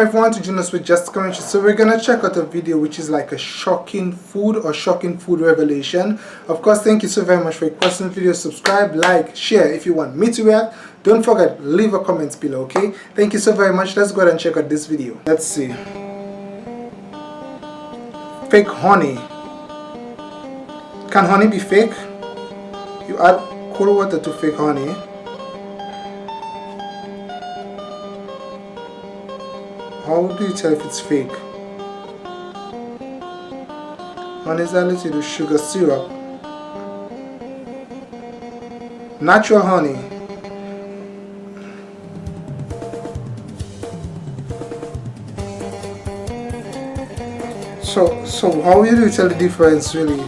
everyone to Junos with Just Commentary. So we're gonna check out a video which is like a shocking food or shocking food revelation. Of course, thank you so very much for requesting the video. Subscribe, like, share if you want me to react. Don't forget, leave a comment below, okay? Thank you so very much. Let's go ahead and check out this video. Let's see. Fake honey. Can honey be fake? You add cold water to fake honey. How do you tell if it's fake? Honey is added to sugar syrup. Natural honey. So, so how do you tell the difference really?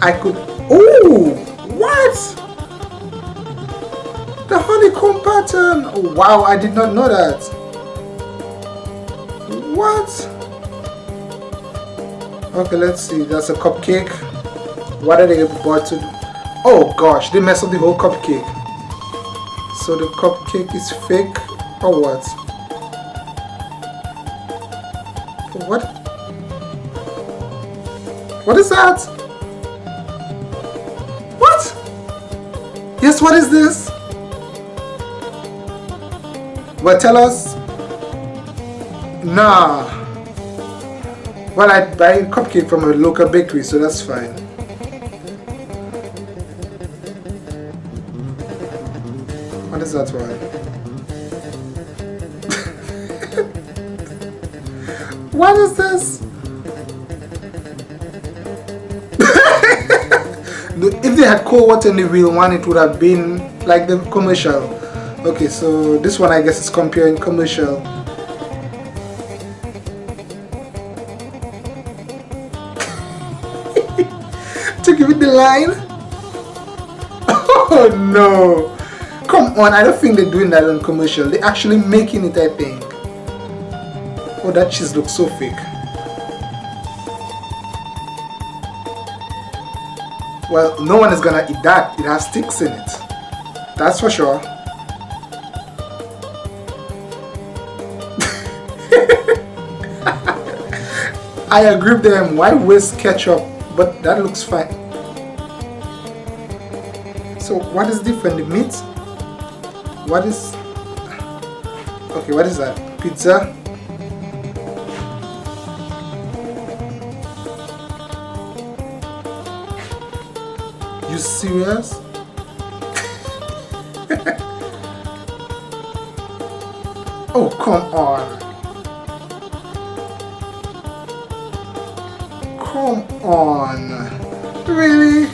I could, oh, what? Pattern! Oh, wow, I did not know that. What? Okay, let's see. That's a cupcake. What are they about to do? Oh gosh, they messed up the whole cupcake. So the cupcake is fake or what? What? What is that? What? Yes, what is this? Well, tell us. Nah. Well, I buy cupcake from a local bakery, so that's fine. What is that one? what is this? if they had cold water in the real one, it would have been like the commercial okay so this one I guess is comparing commercial. To give it the line? Oh no. Come on I don't think they're doing that on commercial. They're actually making it I think. Oh that cheese looks so fake. Well no one is gonna eat that. It has sticks in it. That's for sure I agree with them. Why waste ketchup? But that looks fine. So what is different? The meat? What is... Okay, what is that? Pizza? You serious? oh, come on. Come on. Really?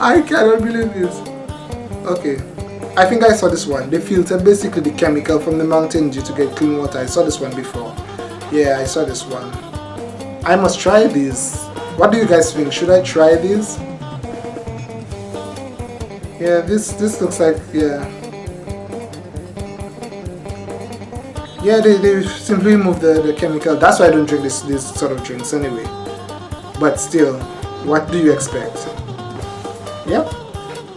I cannot believe this. Okay. I think I saw this one. They filter basically the chemical from the mountain dew to get clean water. I saw this one before. Yeah, I saw this one. I must try this. What do you guys think? Should I try this? Yeah, this this looks like yeah. Yeah, they, they simply remove the, the chemical. That's why I don't drink this this sort of drinks anyway. But still, what do you expect? Yep,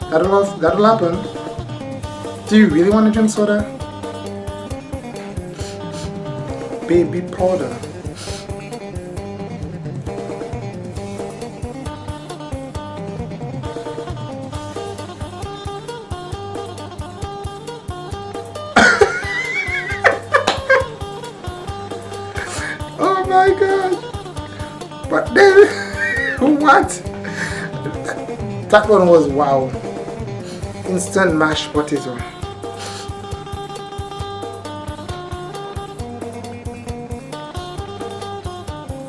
that'll that'll happen. Do you really want to drink soda? Baby powder. My god. But then, what? That one was wow. Instant mashed potato.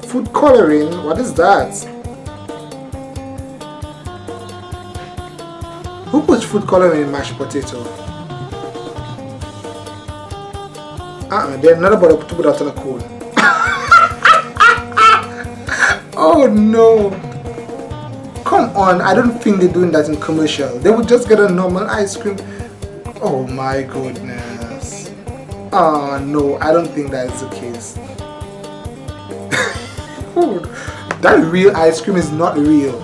Food coloring? What is that? Who puts food coloring in mashed potato? Uh-uh, they're not about to put that on a coal. Oh no! Come on, I don't think they're doing that in commercial. They would just get a normal ice cream. Oh my goodness. Oh no, I don't think that is the case. that real ice cream is not real.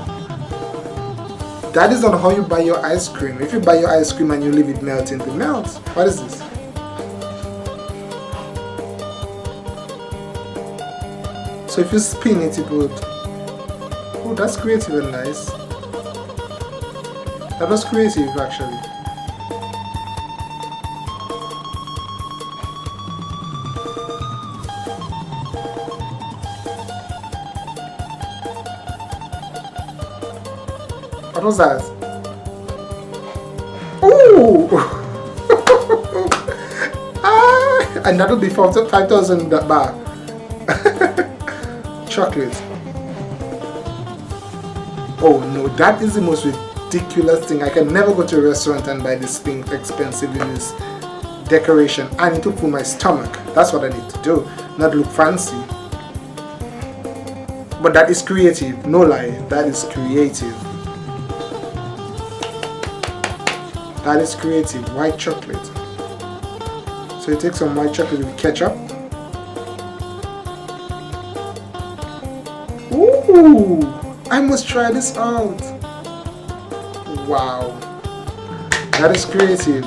That is not how you buy your ice cream. If you buy your ice cream and you leave it melting, it melts. What is this? So if you spin it, it would... Oh, that's creative and nice. That was creative actually. What was that? Ooh! ah, and that'll be 5,000 baht. Chocolate. Oh no, that is the most ridiculous thing. I can never go to a restaurant and buy this thing expensive in this decoration. I need to fill my stomach. That's what I need to do. Not look fancy. But that is creative. No lie. That is creative. That is creative. White chocolate. So you take some white chocolate with ketchup. Ooh! I must try this out. Wow. That is creative.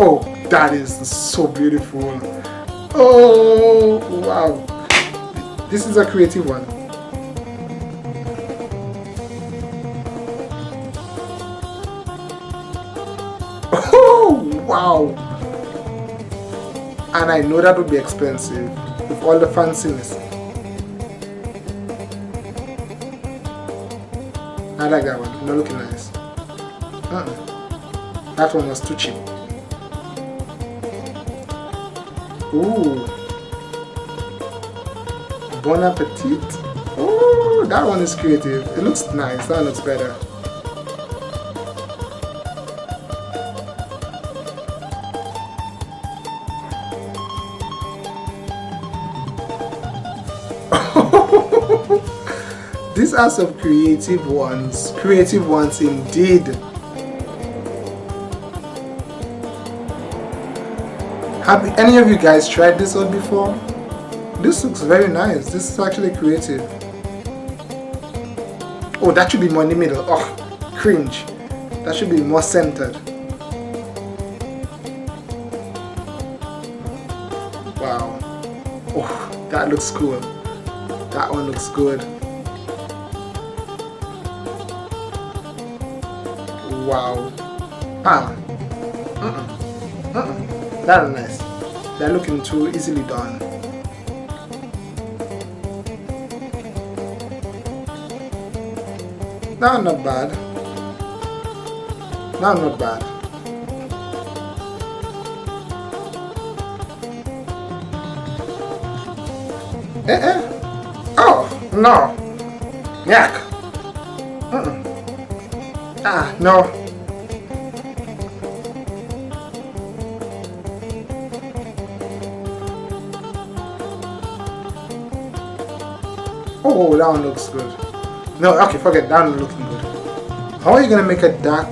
Oh, that is so beautiful. Oh, wow. This is a creative one. Oh, wow. And I know that would be expensive with all the fanciness. I like that one. Not looking nice. Uh -uh. That one was too cheap. Ooh. Bon Appetit. Oh, that one is creative. It looks nice. That looks better. These are some creative ones. Creative ones indeed. Have any of you guys tried this one before? This looks very nice. This is actually creative. Oh, that should be more in the middle. Oh, cringe. That should be more centered. Wow. Oh, that looks cool. That one looks good. Wow. Ah. Uh-uh. Uh-uh. That is nice. They're looking too easily done. Now not bad. Now not bad. Eh eh. Oh, no. Yak. -mm. Ah, no. Oh, that one looks good. No, okay, forget that one looking good. How are you gonna make a dark?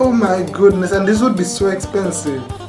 Oh my goodness, and this would be so expensive.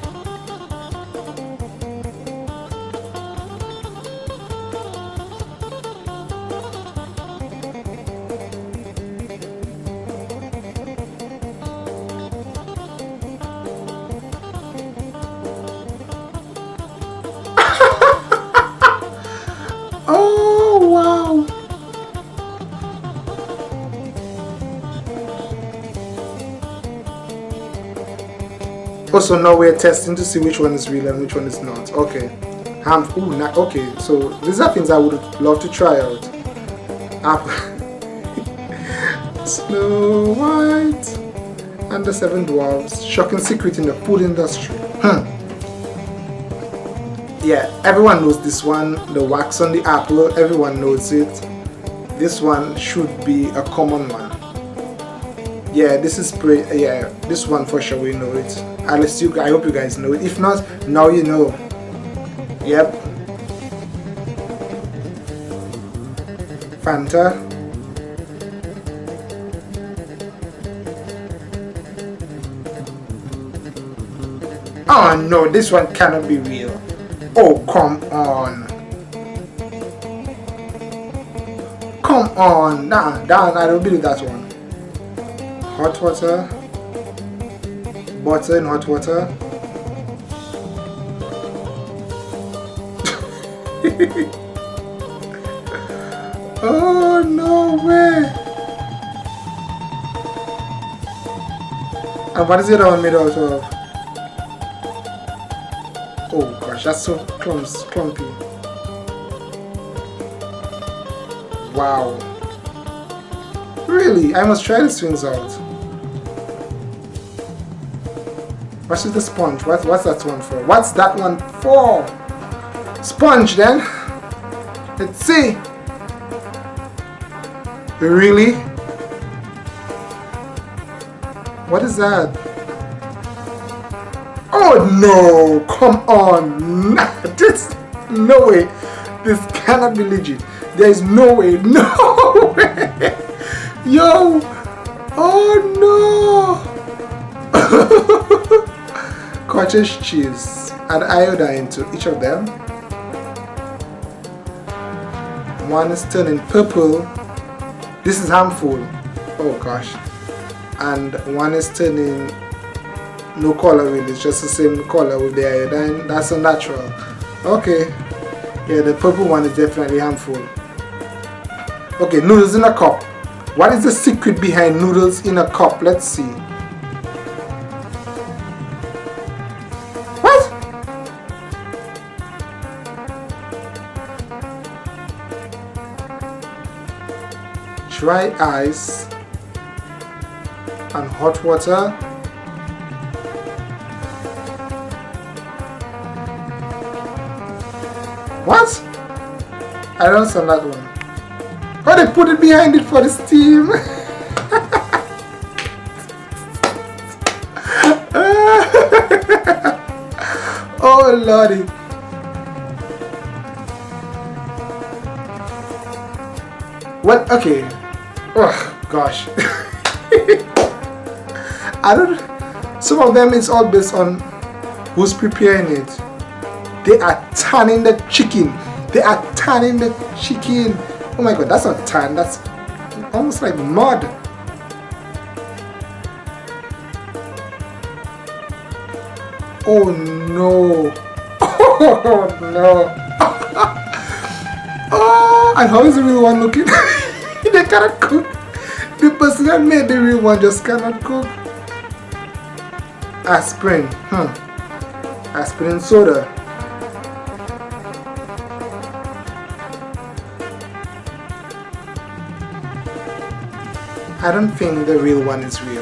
Also now we're testing to see which one is real and which one is not. Okay. Um, ooh, okay, so these are things I would love to try out. Um, Snow White and the Seven Dwarfs. Shocking secret in the food industry. Hmm. Yeah, everyone knows this one. The wax on the apple, everyone knows it. This one should be a common one. Yeah, this is pretty, yeah, this one for sure we know it at least you I hope you guys know it if not now you know Yep. Fanta. Oh no, this one cannot be real. Oh, come on. Come on. Nah, nah, I don't believe that one. Hot water. Butter in hot water. oh, no way. And what is it all made out of? Oh gosh, that's so clumps, clumpy. Wow. Really? I must try these things out. What is the sponge? What, what's that one for? What's that one for? Sponge then. Let's see. Really? What is that? Oh no! Come on! this, no way! This cannot be legit. There is no way. No way! Yo! Oh no! Cottage cheese. Add iodine to each of them. One is turning purple. This is harmful. Oh gosh. And one is turning no color really. It's just the same color with the iodine. That's unnatural. Okay. Yeah, the purple one is definitely harmful. Okay, noodles in a cup. What is the secret behind noodles in a cup? Let's see. Dry ice and hot water. What? I don't understand that one. Oh they put it behind it for the steam. Oh lordy. Well okay oh gosh. I don't some of them is all based on who's preparing it. They are tanning the chicken. They are tanning the chicken. Oh my god that's not tan that's almost like mud. Oh no. Oh no. Oh and how is the real one looking they cannot cook. The person that made the real one just cannot cook. Aspirin. huh? Aspirin soda. I don't think the real one is real.